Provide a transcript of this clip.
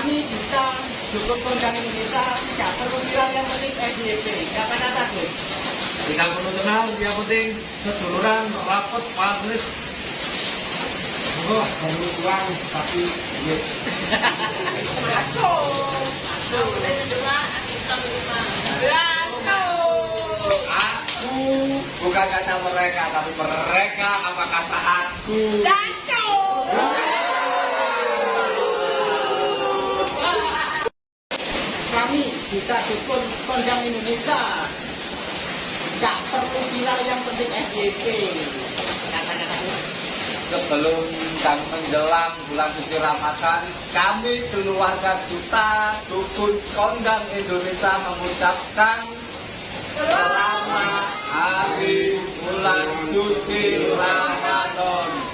kami kita dukung kondang Indonesia tidak perlu viral yang penting FYP kata-kata Gus Tidak perlu kenal, yang penting seduluran, rapet, pasif. oh perlu uang tapi duit Aku bukan kata mereka, tapi mereka apa kata aku. kami kita dukung kondang Indonesia. Tidak perlu viral yang penting FYP Sebelum dan menjelang bulan suci Ramadan, kami keluarga duta dukun kondang Indonesia mengucapkan selamat hari bulan suci Ramadan.